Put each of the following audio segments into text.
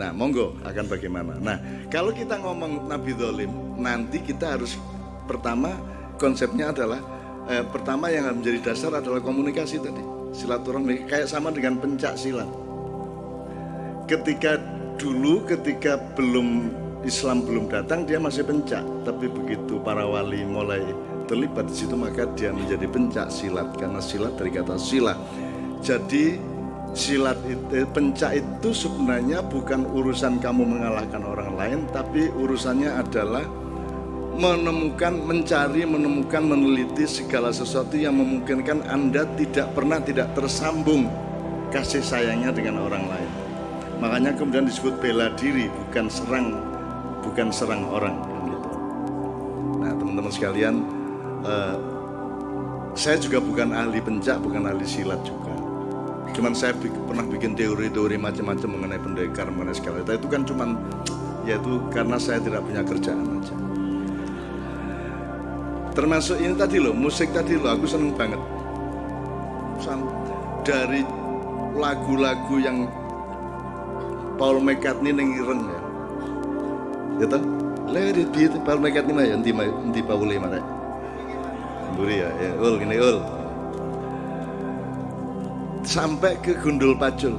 Nah, monggo akan bagaimana. Nah, kalau kita ngomong Nabi Dolim, nanti kita harus pertama konsepnya adalah eh, pertama yang menjadi dasar adalah komunikasi tadi, silaturahmi kayak sama dengan pencak silat. Ketika dulu, ketika belum Islam belum datang, dia masih pencak, tapi begitu para wali mulai terlibat di situ maka dia menjadi pencak silat karena silat dari kata silat. Jadi silat itu pencak itu sebenarnya bukan urusan kamu mengalahkan orang lain tapi urusannya adalah menemukan mencari menemukan meneliti segala sesuatu yang memungkinkan Anda tidak pernah tidak tersambung kasih sayangnya dengan orang lain makanya kemudian disebut bela diri bukan serang bukan serang orang gitu. nah teman-teman sekalian eh, saya juga bukan ahli pencak bukan ahli silat juga Cuman saya pernah bikin teori-teori macam-macam mengenai pendekar, mengenai segala itu. Kan cuman yaitu karena saya tidak punya kerjaan aja. Termasuk ini tadi loh, musik tadi loh, aku seneng banget. Dari lagu-lagu yang Paul McCartney nengiren ya. Gitu? Let it be Paul McCartney mah ya, nanti nanti Paul mana? Buri ya, ya, ul gini ul sampai ke Gundul Pacul.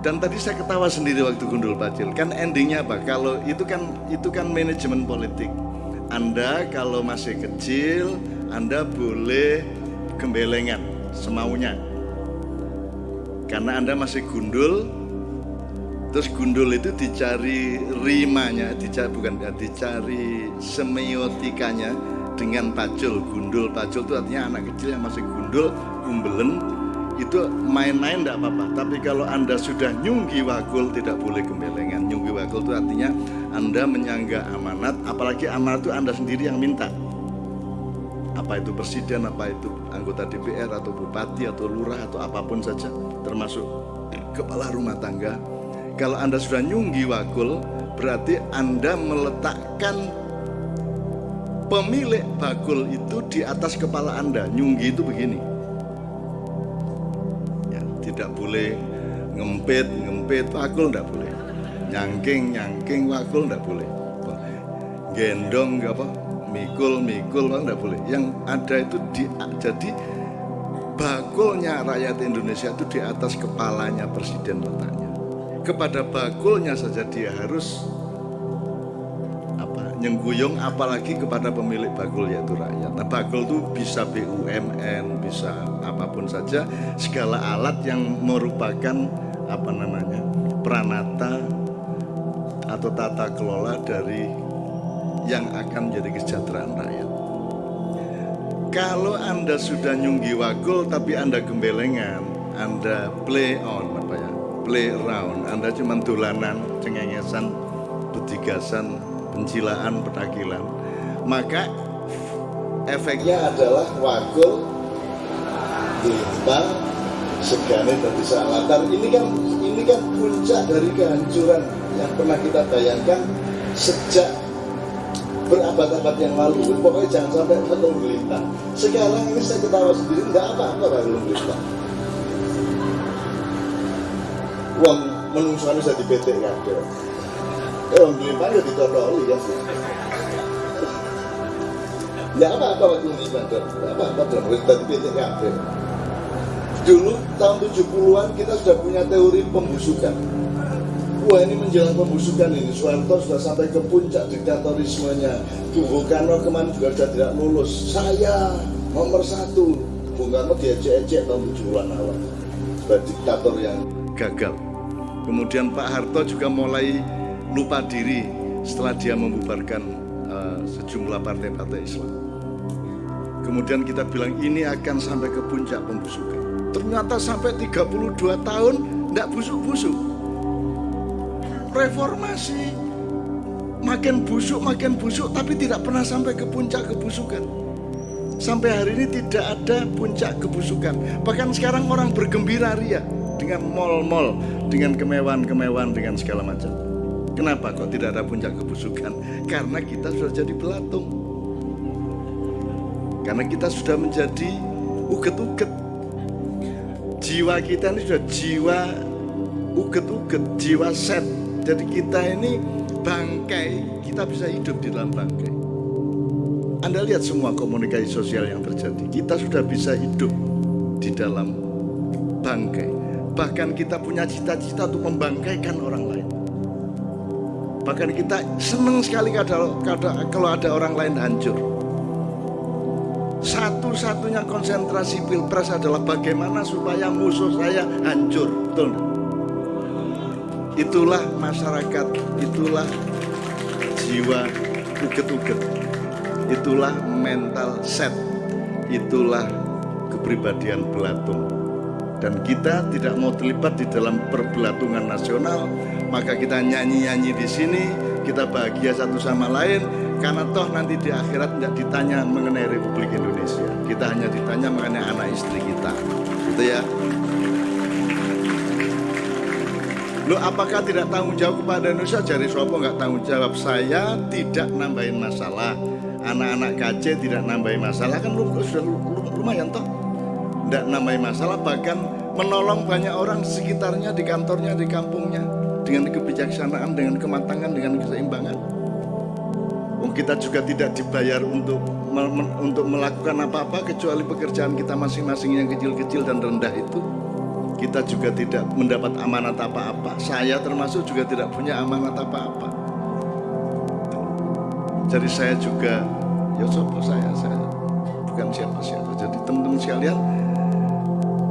Dan tadi saya ketawa sendiri waktu Gundul Pacul. Kan endingnya apa? Kalau itu kan itu kan manajemen politik. Anda kalau masih kecil, Anda boleh gembelengan semaunya. Karena Anda masih gundul, terus gundul itu dicari rimanya, dicari bukan ya, dicari semiotikanya dengan pacul. Gundul pacul itu artinya anak kecil yang masih gundul, umbelen, itu main-main tidak apa-apa. Tapi kalau Anda sudah nyunggi wakul tidak boleh gembelengan. Nyunggi wakul itu artinya Anda menyangga amanat, apalagi amanat itu Anda sendiri yang minta. Apa itu presiden, apa itu anggota DPR atau bupati atau lurah atau apa pun saja, termasuk kepala rumah tangga. Kalau Anda sudah nyunggi wakul, berarti Anda meletakkan pemilik bakul itu di atas kepala Anda. Nyunggi itu begini tidak boleh ngempit ngempit wakul tidak boleh. Nyangking nyangking wakul tidak boleh. Gendong apa mikul mikul tidak boleh. Yang ada itu di jadi bakulnya rakyat Indonesia itu di atas kepalanya presiden letaknya. Kepada bakulnya saja dia harus nyengguyung apalagi kepada pemilik bagul yaitu rakyat. Nah bagul itu bisa BUMN, bisa apa pun saja, segala alat yang merupakan apa namanya pranata atau tata kelola dari yang akan menjadi kesejahteraan rakyat. Kalau Anda sudah nyunggi wagul tapi Anda gembelengan, Anda play on apa ya, play around, Anda cuma dolanan, cengengesan, betigasan, pencilaan, petakilan. Maka efeknya adalah wakul timbang segane dari salatan. Ini kan ini kan puncak dari kehancuran yang pernah kita bayangkan sejak berabad-abad yang lalu. Pokoknya jangan sampai penuh gelita. Sekarang ini saya ketawa sendiri, nggak apa-apa kalau gelita. Uang menungsonya saya di PT ada. Ya ya. Apa-apa apa-apa. Dulu tahun 70-an kita sudah punya teori pembusukan. Wah ini menjelang pembusukan ini, Soeharto sudah sampai ke puncak diktatorismenya. Bung Karno kemarin juga sudah tidak lulus. Saya nomor satu. Bung Karno diajak-ajak tahun 70-an awal. Sebagai diktator yang gagal. Kemudian Pak Harto juga mulai lupa diri setelah dia membubarkan uh, sejumlah partai-partai Islam. Kemudian kita bilang ini akan sampai ke puncak pembusukan. Ternyata sampai 32 tahun tidak busuk-busuk. Reformasi makin busuk, makin busuk, tapi tidak pernah sampai ke puncak kebusukan. Sampai hari ini tidak ada puncak kebusukan. Bahkan sekarang orang bergembira ria dengan mal-mal, dengan kemewahan-kemewahan, dengan segala macam. Kenapa kok tidak ada puncak kebusukan? Karena kita sudah jadi belatung. Karena kita sudah menjadi uget-uget. Jiwa kita ini sudah jiwa uget-uget, jiwa set. Jadi kita ini bangkai, kita bisa hidup di dalam bangkai. Anda lihat semua komunikasi sosial yang terjadi. Kita sudah bisa hidup di dalam bangkai. Bahkan kita punya cita-cita untuk membangkaikan orang. Bahkan kita senang sekali kalau, kalau ada orang lain hancur. Satu-satunya konsentrasi pilpres adalah bagaimana supaya musuh saya hancur. Betul Itulah masyarakat, itulah jiwa uget-uget. Itulah mental set. Itulah kepribadian belatung. Dan kita tidak mau terlibat di dalam perbelatungan nasional, maka kita nyanyi-nyanyi di sini, kita bahagia satu sama lain, karena toh nanti di akhirat tidak ditanya mengenai Republik Indonesia. Kita hanya ditanya mengenai anak istri kita. Gitu ya. Lo apakah tidak tanggung jawab kepada Indonesia? Jari Sopo nggak tanggung jawab. Saya tidak nambahin masalah. Anak-anak KC tidak nambahin masalah kan lu sudah lumayan toh. Tidak nambahin masalah bahkan menolong banyak orang sekitarnya di kantornya di kampungnya dengan kebijaksanaan, dengan kematangan, dengan keseimbangan. Kita juga tidak dibayar untuk untuk melakukan apa-apa kecuali pekerjaan kita masing-masing yang kecil-kecil dan rendah itu. Kita juga tidak mendapat amanat apa-apa. Saya termasuk juga tidak punya amanat apa-apa. Jadi saya juga, ya sopo saya, saya bukan siapa-siapa. Jadi teman-teman sekalian,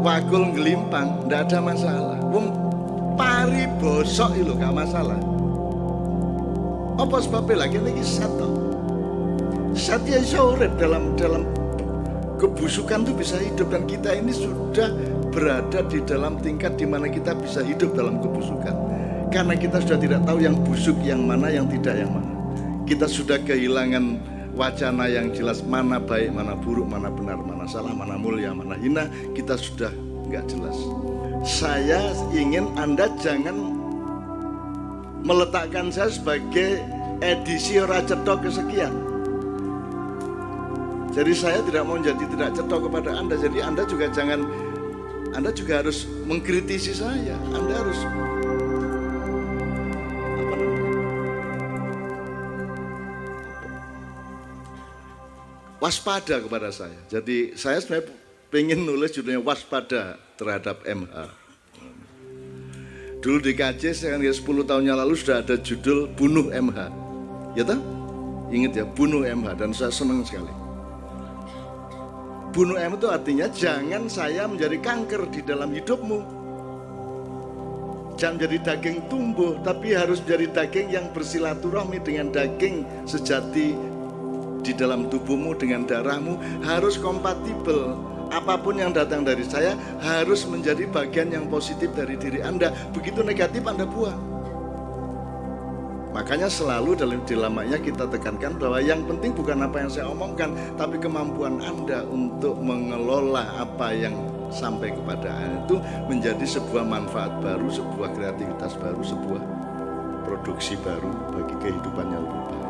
wakul ngelimpang, tidak ada masalah. Wong pari bosok itu gak masalah. Apa sebabnya lagi ini satu? Satya urip dalam dalam kebusukan itu bisa hidup dan kita ini sudah berada di dalam tingkat di mana kita bisa hidup dalam kebusukan. Karena kita sudah tidak tahu yang busuk yang mana, yang tidak yang mana. Kita sudah kehilangan wacana yang jelas mana baik, mana buruk, mana benar, mana salah, mana mulia, mana hina. Kita sudah nggak jelas. Saya ingin Anda jangan meletakkan saya sebagai edisi Raja kesekian jadi saya tidak mau jadi tidak cetok kepada Anda. Jadi Anda juga jangan, Anda juga harus mengkritisi saya. Anda harus? Waspada kepada saya. Jadi saya sebenarnya pengen nulis judulnya waspada terhadap MH. Dulu di KJ kan 10 tahun yang lalu sudah ada judul bunuh MH. Ya tak? Ingat ya, bunuh MH dan saya senang sekali. Bunuh M itu artinya jangan saya menjadi kanker di dalam hidupmu. Jangan jadi daging tumbuh, tapi harus menjadi daging yang bersilaturahmi dengan daging sejati di dalam tubuhmu dengan darahmu harus kompatibel. Apa pun yang datang dari saya harus menjadi bagian yang positif dari diri Anda. Begitu negatif Anda buang. Makanya selalu dalam dilamanya kita tekankan bahwa yang penting bukan apa yang saya omongkan, tapi kemampuan Anda untuk mengelola apa yang sampai kepada Anda itu menjadi sebuah manfaat baru, sebuah kreativitas baru, sebuah produksi baru bagi kehidupan yang lebih baik.